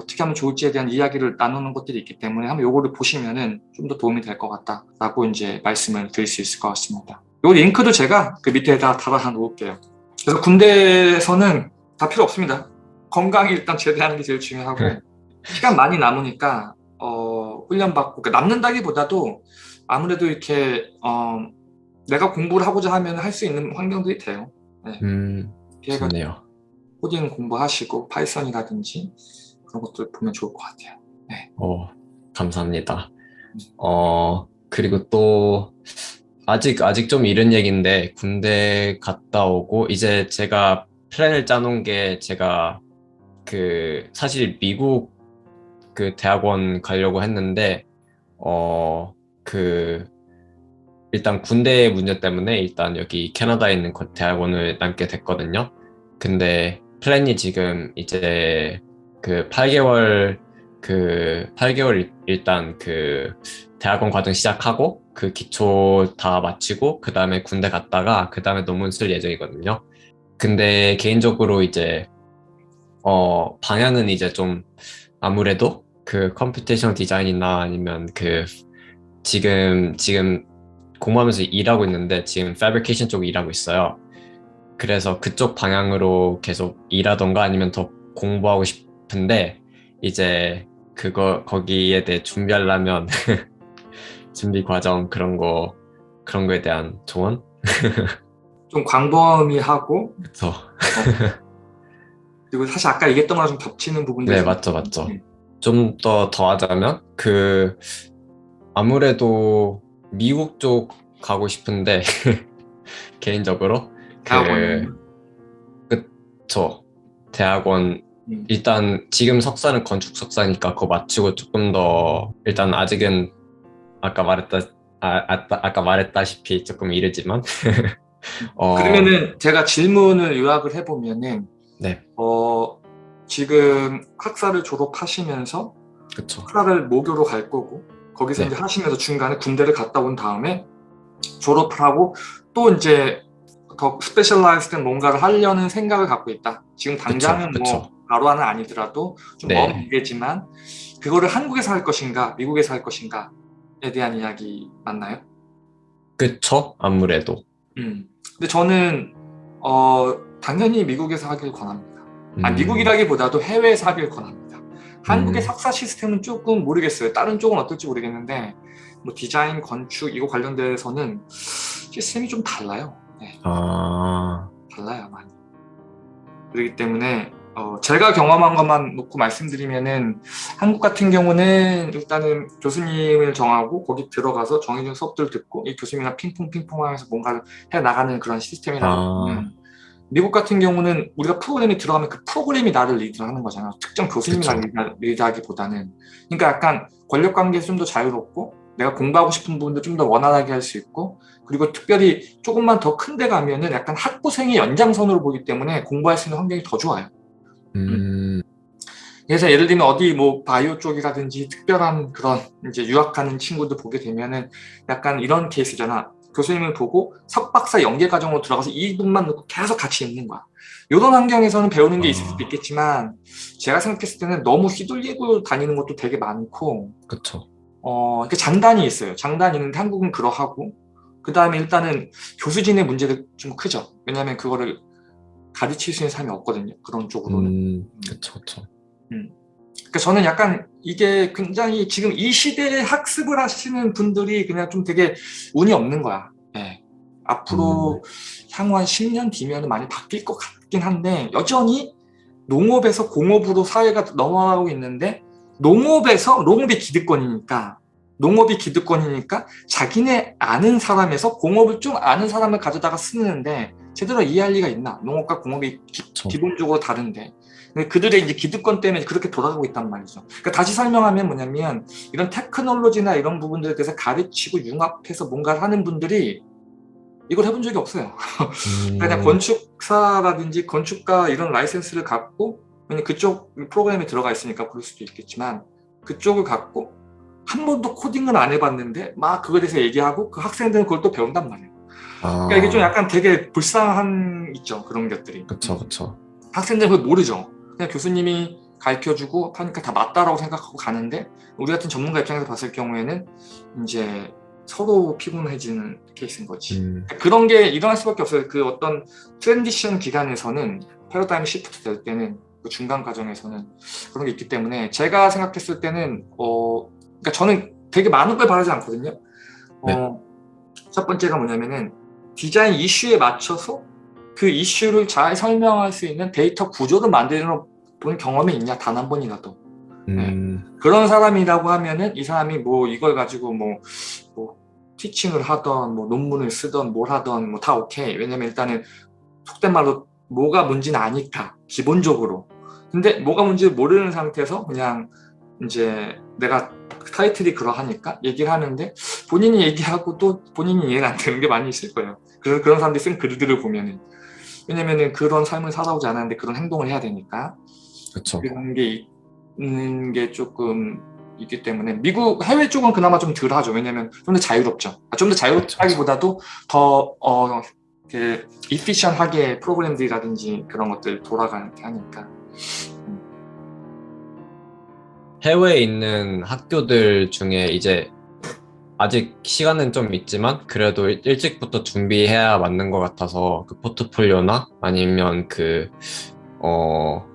어떻게 하면 좋을지에 대한 이야기를 나누는 것들이 있기 때문에 한번 요거를 보시면은 좀 더 도움이 될 것 같다라고 이제 말씀을 드릴 수 있을 것 같습니다. 이 링크도 제가 그 밑에다 달아 놓을게요. 그래서 군대에서는 다 필요 없습니다. 건강이 일단 제대하는 게 제일 중요하고 네. 시간 많이 남으니까 어, 훈련 받고 그러니까 남는다기보다도 아무래도 이렇게 어, 내가 공부를 하고자 하면 할 수 있는 환경들이 돼요. 음, 걔가 좋네요. 코딩 공부하시고 Python이라든지 그런 것들 보면 좋을 것 같아요. 어, 감사합니다. 어, 그리고 또, 아직, 아직 좀 이른 얘기인데, 군대 갔다 오고, 이제 제가 플랜을 짜놓은 게, 제가, 그, 사실 미국 그 대학원 가려고 했는데, 어, 그, 일단 군대 문제 때문에 일단 여기 캐나다에 있는 그 대학원을 남게 됐거든요. 근데 플랜이 지금 이제 그 8개월 그 8개월 일- 일단 그 대학원 과정 시작하고 그 기초 다 마치고 그 다음에 군대 갔다가 그 다음에 논문 쓸 예정이거든요. 근데 개인적으로 이제 어 방향은 이제 좀 아무래도 그 computation design이나 아니면 그 지금 지금 공부하면서 일하고 있는데 지금 패브리케이션 쪽 일하고 있어요. 그래서 그쪽 방향으로 계속 일하던가 아니면 더 공부하고 싶은데 이제 그거 거기에 대해 준비하려면 준비 과정 그런 거 그런 거에 대한 조언? 좀 광범위하고 그쵸. 그리고 사실 아까 얘기했던 거랑 좀 겹치는 부분도 네. 맞죠 맞죠. 음. 좀더 더하자면 그 아무래도 미국 쪽 가고 싶은데 개인적으로 그 대학원. 그쵸. 대학원. 음. 일단 지금 석사는 건축 석사니까 그거 마치고 조금 더 일단 아직은 아까 말했다 아, 아, 아까 말했다시피 조금 이르지만 어, 그러면은 제가 질문을 요약을 해보면은 네. 어, 지금 학사를 졸업하시면서 그쵸. 석사를 모교로 갈 거고 거기서 네. 이제 하시면서 중간에 군대를 갔다 온 다음에 졸업을 하고 또 이제 더 specialize된 뭔가를 하려는 생각을 갖고 있다. 지금 당장은 그쵸, 뭐 그쵸. 바로 바로는 아니더라도 좀 네. 먼 미래지만 그거를 한국에서 할 것인가 미국에서 할 것인가에 대한 이야기 맞나요? 그쵸 아무래도 음. 근데 저는 어, 당연히 미국에서 하길 권합니다. 아, 음, 미국이라기보다도 해외에서 하길 권합니다. 한국의 음. 석사 시스템은 조금 모르겠어요. 다른 쪽은 어떨지 모르겠는데 뭐 디자인, 건축 이거 관련돼서는 시스템이 좀 달라요. 네, 아 달라요 많이. 그렇기 때문에 어, 제가 경험한 것만 놓고 말씀드리면은 한국 같은 경우는 일단은 교수님을 정하고 거기 들어가서 정해진 수업들 듣고 이 교수님이랑 핑퐁 핑퐁 하면서 뭔가를 해 나가는 그런 시스템이라고 아. 미국 같은 경우는 우리가 프로그램이 들어가면 그 프로그램이 나를 리드를 하는 거잖아요. 특정 교수님이 그쵸. 나를 리드- 리드하기보다는 그러니까 약간 권력 관계에서 좀더 자유롭고 내가 공부하고 싶은 부분도 좀 더 원활하게 할 수 있고 그리고 특별히 조금만 더 큰 데 가면은 약간 학부생의 연장선으로 보기 때문에 공부할 수 있는 환경이 더 좋아요. 음, 그래서 예를 들면 어디 뭐 바이오 쪽이라든지 특별한 그런 이제 유학하는 친구들 보게 되면은 약간 이런 케이스잖아. 교수님을 보고 석박사 연계 과정으로 들어가서 이 부분만 놓고 계속 같이 있는 거야. 이런 환경에서는 배우는 게 아. 있을 수도 있겠지만 제가 생각했을 때는 너무 휘둘리고 다니는 것도 되게 많고 그쵸. 어, 이렇게 장단이 있어요. 장단이 있는데 한국은 그러하고 그 다음에 일단은 교수진의 문제도 좀 크죠. 왜냐하면 그거를 가르칠 수 있는 사람이 없거든요. 그런 쪽으로는. 음, 그쵸, 그쵸. 그러니까 저는 약간 이게 굉장히 지금 이 시대에 학습을 하시는 분들이 그냥 좀 되게 운이 없는 거야. 예. 앞으로 향후 한 10년 뒤면 많이 바뀔 것 같긴 한데 여전히 농업에서 공업으로 사회가 넘어가고 있는데 농업에서 농업이 기득권이니까 농업이 기득권이니까 자기네 아는 사람에서 공업을 좀 아는 사람을 가져다가 쓰는데 제대로 이해할 리가 있나? 농업과 공업이 기, 그쵸. 기본적으로 다른데 그들의 이제 기득권 때문에 그렇게 돌아가고 있단 말이죠. 그러니까 다시 설명하면 뭐냐면 이런 테크놀로지나 이런 부분들에 대해서 가르치고 융합해서 뭔가를 하는 분들이 이걸 해본 적이 없어요. 음, 그냥 건축사라든지 건축가 이런 라이센스를 갖고 왜냐면 그쪽 프로그램에 들어가 있으니까 그럴 수도 있겠지만 그쪽을 갖고 한 번도 코딩을 안 해봤는데 막 그거에 대해서 얘기하고 그 학생들은 그걸 또 배운단 말이에요. 아, 그러니까 이게 좀 약간 되게 불쌍한 있죠 그런 것들이. 그쵸, 그쵸. 학생들은 그걸 모르죠. 그냥 교수님이 가르쳐주고 하니까 다 맞다라고 생각하고 가는데 우리 같은 전문가 입장에서 봤을 경우에는 이제 서로 피곤해지는 케이스인 거지. 음, 그런 게 일어날 수밖에 없어요. 그 어떤 transition 기간에서는 paradigm shift 될 때는 그 중간 과정에서는 그런 게 있기 때문에 제가 생각했을 때는 어 그러니까 저는 되게 많은 걸 바라지 않거든요. 어, 첫 번째가 뭐냐면은 디자인 이슈에 맞춰서 그 이슈를 잘 설명할 수 있는 데이터 구조를 만드는 본 경험이 있냐? 단 한 번이라도 음, 그런 사람이라고 하면은 이 사람이 뭐 이걸 가지고 뭐, 뭐 티칭을 하던 뭐 논문을 쓰던 뭘 하던 뭐 다 오케이. 왜냐면 일단은 속된 말로 뭐가 뭔지는 아니까 기본적으로. 근데 뭐가 뭔지 모르는 상태에서 그냥 이제 내가 타이틀이 그러하니까 얘기를 하는데 본인이 얘기하고 또 본인이 이해가 안 되는 게 많이 있을 거예요. 그런 그런 사람들이 쓴 글들을 보면은 왜냐면은 그런 삶을 살아오지 않았는데 그런 행동을 해야 되니까 그쵸. 그런 게 있는 게 조금 있기 때문에 미국 해외 쪽은 그나마 좀 덜하죠. 왜냐하면 좀 더 자유롭죠. 아, 좀더 자유롭다기보다도 더 어, 그 이피션하게 프로그램들이라든지 그런 것들 돌아가게 하니까. 해외에 있는 학교들 중에 이제 아직 시간은 좀 있지만 그래도 일- 일찍부터 준비해야 맞는 것 같아서 그 포트폴리오나 아니면 그, 어,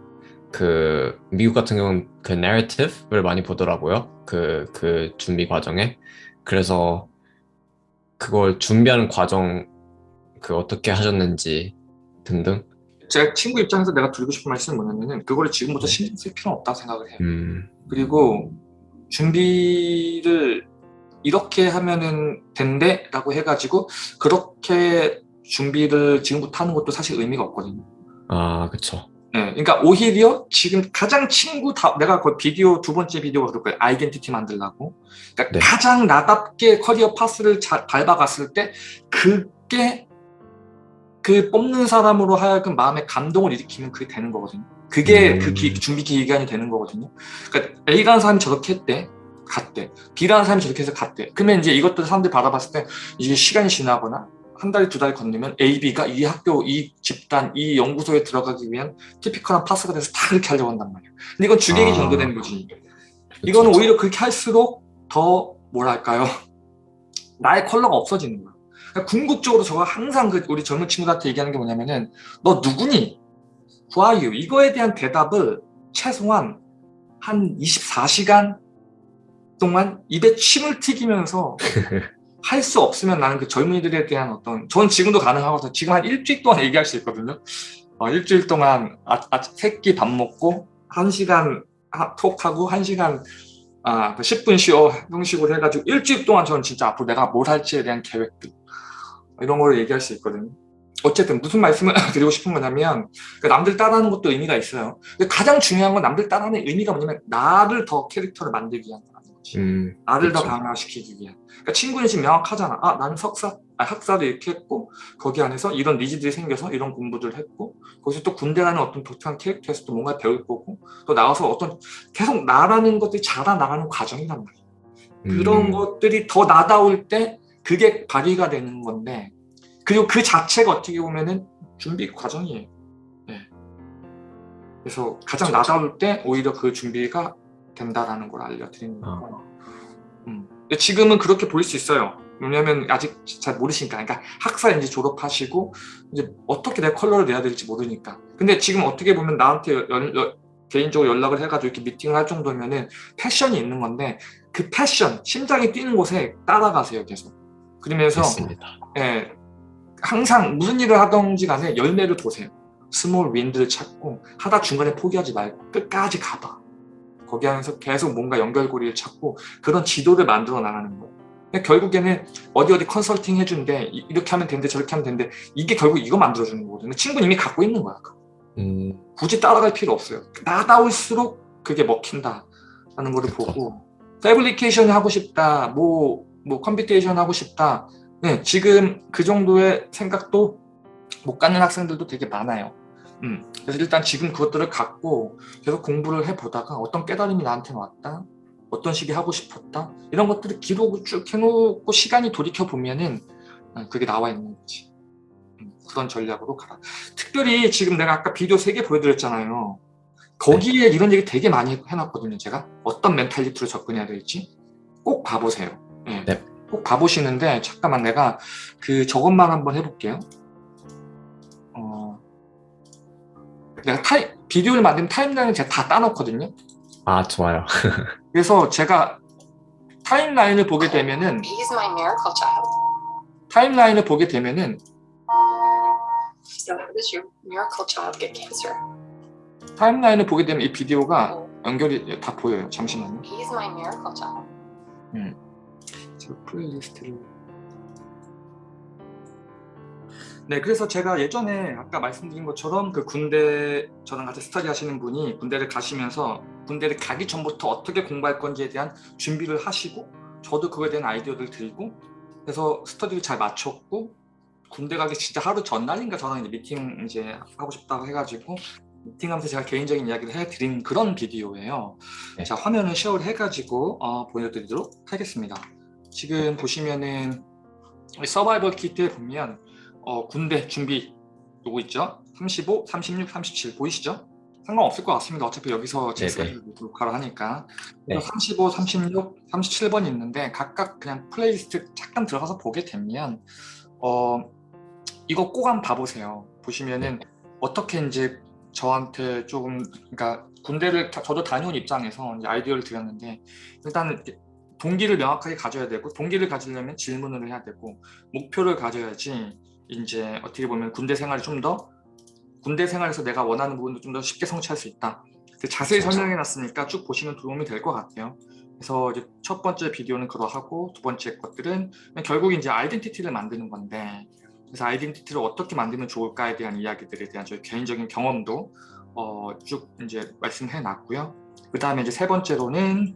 그, 미국 같은 경우는 그 내러티브를 많이 보더라고요. 그, 그 준비 과정에. 그래서 그걸 준비하는 과정, 그 어떻게 하셨는지 등등. 제 친구 입장에서 내가 드리고 싶은 말씀은 뭐냐면은 그거를 지금부터 신경 쓸 필요는 없다고 생각을 해요. 음, 그리고 준비를 이렇게 하면은 된대 라고 해가지고 그렇게 준비를 지금부터 하는 것도 사실 의미가 없거든요. 아, 그쵸. 네, 그러니까 오히려 지금 가장 친구 다 내가 그 비디오 두 번째 비디오가 그럴 거예요. 아이덴티티 만들라고. 그러니까 네. 가장 나답게 커리어 파스를 자- 밟아갔을 때 그게 그 뽑는 사람으로 하여금 마음에 감동을 일으키면 그게 되는 거거든요. 그게 음. 그 기- 준비 기간이 되는 거거든요. 그러니까 A라는 사람이 저렇게 했대. 갔대. B라는 사람이 저렇게 해서 갔대. 그러면 이제 이것들 사람들이 바라봤을 때 이게 시간이 지나거나 한 달, 두 달 건너면 A, B가 이 학교, 이 집단, 이 연구소에 들어가기 위한 티피컬한 파스가 돼서 다 그렇게 하려고 한단 말이야. 근데 이건 주객이 아. 전도되는 거지. 이거는. 오히려 그렇게 할수록 더 뭐랄까요? 나의 컬러가 없어지는 거야. 그러니까 궁극적으로 저가 항상 그 우리 젊은 친구들한테 얘기하는 게 뭐냐면은 너 누구니? Who are you? 이거에 대한 대답을 최소한 한 24시간 동안 입에 침을 튀기면서 할 수 없으면 나는 그 젊은이들에 대한 어떤 전 지금도 가능하거든요. 지금 한 일주일 동안 얘기할 수 있거든요. 어, 일주일 동안 아, 아, 새끼 밥 먹고 한 시간 하- 톡하고 한 시간 아, 그 10분 쉬어 형식으로 해가지고 일주일 동안 저는 진짜 앞으로 내가 뭘 할지에 대한 계획들 이런 걸 얘기할 수 있거든요. 어쨌든 무슨 말씀을 드리고 싶은 거냐면 그 남들 따라하는 것도 의미가 있어요. 근데 가장 중요한 건 남들 따라하는 의미가 뭐냐면 나를 더 캐릭터를 만들기 위한 거지. 음, 나를 더 그쵸. 강화시키기 위한. 그러니까 친구는 지금 명확하잖아. 아, 나는 석사, 아, 학사를 이렇게 했고, 거기 안에서 이런 니즈들이 생겨서 이런 공부들을 했고, 거기서 또 군대라는 어떤 독특한 캐릭터에서 또 뭔가 배울 거고, 또 나와서 어떤 계속 나라는 것들이 자라나가는 과정이란 말이야. 그런 음, 것들이 더 나다울 때 그게 발휘가 되는 건데, 그리고 그 자체가 어떻게 보면은 준비 과정이에요. 그래서 가장 그렇죠. 나다울 때 오히려 그 준비가 된다라는 걸 알려드리는 아. 거고. 음. 지금은 그렇게 보일 수 있어요. 왜냐면 아직 잘 모르시니까. 그러니까 학사 이제 졸업하시고 이제 어떻게 내 컬러를 내야 될지 모르니까. 근데 지금 어떻게 보면 나한테 연- 연- 개인적으로 연락을 해가지고 이렇게 미팅을 할 정도면은 패션이 있는 건데 그 패션, 심장이 뛰는 곳에 따라가세요 계속. 그러면서 맞습니다. 예, 항상 무슨 일을 하던지 간에 열매를 보세요. small wins를 찾고 하다 중간에 포기하지 말고 끝까지 가봐. 거기 안에서 계속 뭔가 연결고리를 찾고 그런 지도를 만들어 나가는 거예요. 결국에는 어디 어디 컨설팅 해준대 이- 이렇게 하면 된대 저렇게 하면 된대 이게 결국 이거 만들어주는 거거든요. 친구는 이미 갖고 있는 거야. 음, 굳이 따라갈 필요 없어요. 나다울수록 그게 먹힌다라는 거를 보고 fabrication 하고 싶다, 뭐, 뭐 computation 하고 싶다. 네, 지금 그 정도의 생각도 못 갖는 학생들도 되게 많아요. 음, 그래서 일단 지금 그것들을 갖고 계속 공부를 해보다가 어떤 깨달음이 나한테 왔다, 어떤 식이 하고 싶었다 이런 것들을 기록을 쭉 해놓고 시간이 돌이켜 보면은 어, 그게 나와 있는 거지. 음, 그런 전략으로 가라. 특별히 지금 내가 아까 비디오 3개 보여드렸잖아요. 거기에 이런 얘기 되게 많이 해놨거든요. 제가 어떤 멘탈리티로 접근해야 될지 꼭 봐보세요. 예. 네. 꼭 봐보시는데 잠깐만 내가 그 저것만 한번 해볼게요. 내가 time, 비디오를 만든 timeline을 제가 다 따놓거든요. 아 좋아요. 그래서 제가 timeline을 보게 되면은 He's my miracle child. timeline을 보게 되면은 So how does your miracle child get cancer? timeline을 보게 되면 이 비디오가 Oh, 연결이 다 보여요. 잠시만요. he's my miracle child. 제가 playlist를 네 그래서 제가 예전에 아까 말씀드린 것처럼 그 군대 저랑 같이 스터디 하시는 분이 군대를 가시면서 군대를 가기 전부터 어떻게 공부할 건지에 대한 준비를 하시고 저도 그거에 대한 아이디어를 드리고 그래서 스터디를 잘 마쳤고 군대 가기 진짜 하루 전날인가 저랑 이제 미팅 이제 하고 싶다고 해가지고 미팅하면서 제가 개인적인 이야기를 해드린 그런 비디오예요. 네. 자 화면을 share를 해가지고 어, 보여드리도록 하겠습니다. 지금 보시면은 이 survival kit에 보면 어, 군대 준비 요거 있죠? 35, 36, 37 보이시죠? 상관없을 것 같습니다. 어차피 여기서 제스가 네네. 녹화를 하니까 네. 35, 36, 37번 있는데 각각 그냥 플레이리스트 잠깐 들어가서 보게 되면 어, 이거 꼭 한번 봐보세요. 보시면은 어떻게 이제 저한테 조금 그러니까 군대를 다- 저도 다녀온 입장에서 아이디어를 드렸는데 이렇게 동기를 명확하게 가져야 되고 동기를 가지려면 질문을 해야 되고 목표를 가져야지 이제 어떻게 보면 군대 생활이 좀 더 군대 생활에서 내가 원하는 부분도 좀 더 쉽게 성취할 수 있다. 자세히. 설명해 놨으니까 쭉 보시면 도움이 될 것 같아요. 그래서 이제 첫 번째 비디오는 그러하고 두 번째 것들은 결국 이제 아이덴티티를 만드는 건데 그래서 아이덴티티를 어떻게 만들면 좋을까에 대한 이야기들에 대한 저희 개인적인 경험도 어, 쭉 이제 말씀해 놨고요. 그 다음에 이제 세 번째로는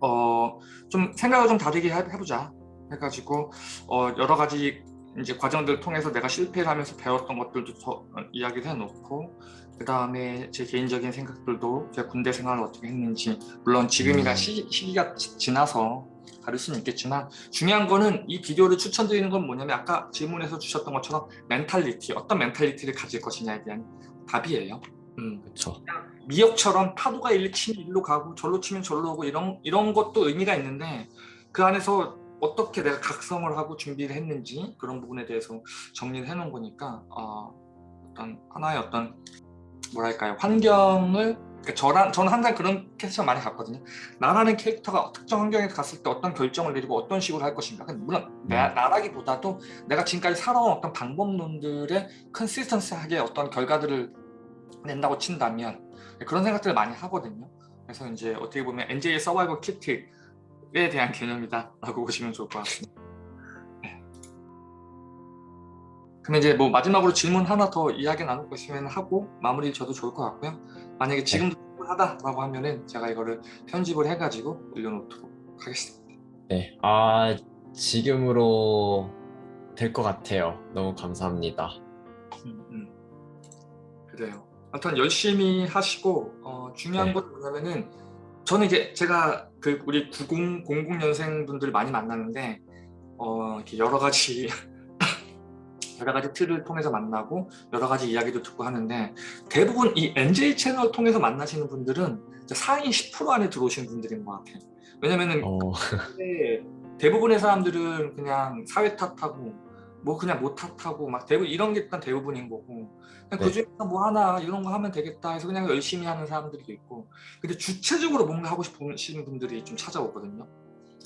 어, 좀 생각을 좀 다르게 해- 해보자 해가지고 어, 여러 가지 이제 과정들을 통해서 내가 실패를 하면서 배웠던 것들도 더 어, 이야기를 해놓고 그 다음에 제 개인적인 생각들도 제가 군대 생활을 어떻게 했는지 물론 지금이라 음. 시, 시기가 지- 지나서 다를 수는 있겠지만 중요한 거는 이 비디오를 추천드리는 건 뭐냐면 아까 질문에서 주셨던 것처럼 mentality 어떤 mentality를 가질 것이냐에 대한 답이에요. 음. 그렇죠. 미역처럼 파도가 일로 치면 일로 가고 절로 치면 절로 오고 이런 이런 것도 의미가 있는데 그 안에서 어떻게 내가 각성을 하고 준비를 했는지 그런 부분에 대해서 정리를 해놓은 거니까 어, 어떤 하나의 어떤 뭐랄까요 환경을 그러니까 저랑 저는 항상 그런 캐릭터 많이 갔거든요. 나라는 캐릭터가 특정 환경에 갔을 때 어떤 결정을 내리고 어떤 식으로 할 것인가. 물론 나, 나라기보다도 내가 지금까지 살아온 어떤 방법론들의 consistent하게 어떤 결과들을 낸다고 친다면 그런 생각들을 많이 하거든요. 그래서 이제 어떻게 보면 NJ의 survival kit 에 대한 개념이다 라고 보시면 좋을 것 같습니다. 네. 그러면 이제 뭐 마지막으로 질문 하나 더 이야기 나눌 거 있으면 하고 마무리 저도 좋을 것 같고요. 만약에 지금도 충분하다라고 하면은 제가 이거를 편집을 해가지고 올려놓도록 하겠습니다. 네. 아 지금으로 될 것 같아요. 너무 감사합니다. 음, 음. 그래요. 아무튼 열심히 하시고 어, 중요한 네. 건 뭐냐면은 저는 이제 제가 그 우리 90, 00년생 분들 많이 만나는데 어, 이렇게 여러 가지 여러 가지 틀을 통해서 만나고 여러 가지 이야기도 듣고 하는데 대부분 이 NJ 채널 통해서 만나시는 분들은 상위 10% 안에 들어오시는 분들인 것 같아요. 왜냐면은 어, 대부분의 사람들은 그냥 사회 탓하고 뭐 그냥 못 탓하고 막 대부분 이런 게 일단 대부분인 거고 그냥 네. 그중에서 뭐 하나 이런 거 하면 되겠다 해서 그냥 열심히 하는 사람들도 있고 근데 주체적으로 뭔가 하고 싶으시는 분들이 좀 찾아오거든요.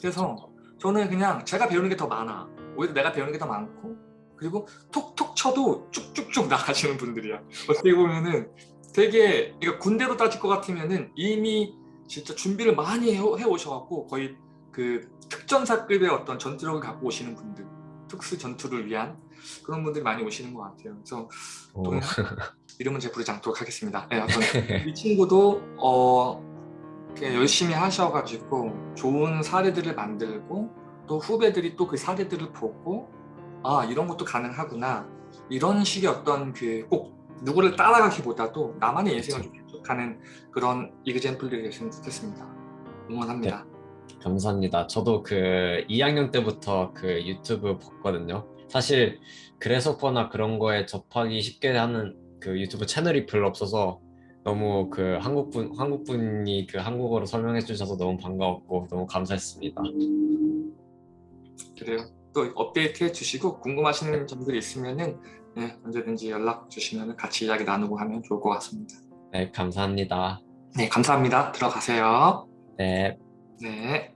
그래서 저는 그냥 제가 배우는 게 더 많아. 오히려 내가 배우는 게 더 많고. 그리고 톡톡 쳐도 쭉쭉쭉 나가시는 분들이야. 어떻게 보면은 되게 그러니까 군대로 따질 것 같으면은 이미 진짜 준비를 많이 해, 해오셔갖고 거의 그 특전사급의 어떤 전투력을 갖고 오시는 분들 특수 전투를 위한 그런 분들이 많이 오시는 것 같아요. 그래서 이름은 제가 부르지 않도록 하겠습니다. 네, 이 친구도 어 열심히 하셔가지고 좋은 사례들을 만들고 또 후배들이 또 그 사례들을 보고 아 이런 것도 가능하구나 이런 식의 어떤 그 꼭 누구를 따라가기보다도 나만의 인생을 좀 계속하는 그런 이그젠플들이 됐으면 좋겠습니다. 응원합니다. 감사합니다. 저도 그 2학년 때부터 그 유튜브 봤거든요. 사실 그래서거나 그런 거에 접하기 쉽게 하는 그 유튜브 채널이 별로 없어서 너무 그 한국분 한국분이 그 한국어로 설명해 주셔서 너무 반가웠고 너무 감사했습니다. 그래요. 또 업데이트 해 주시고 궁금하시는 점들이 있으면은 네, 언제든지 연락 주시면 같이 이야기 나누고 하면 좋을 것 같습니다. 네, 감사합니다. 네, 감사합니다. 들어가세요. 네. 네.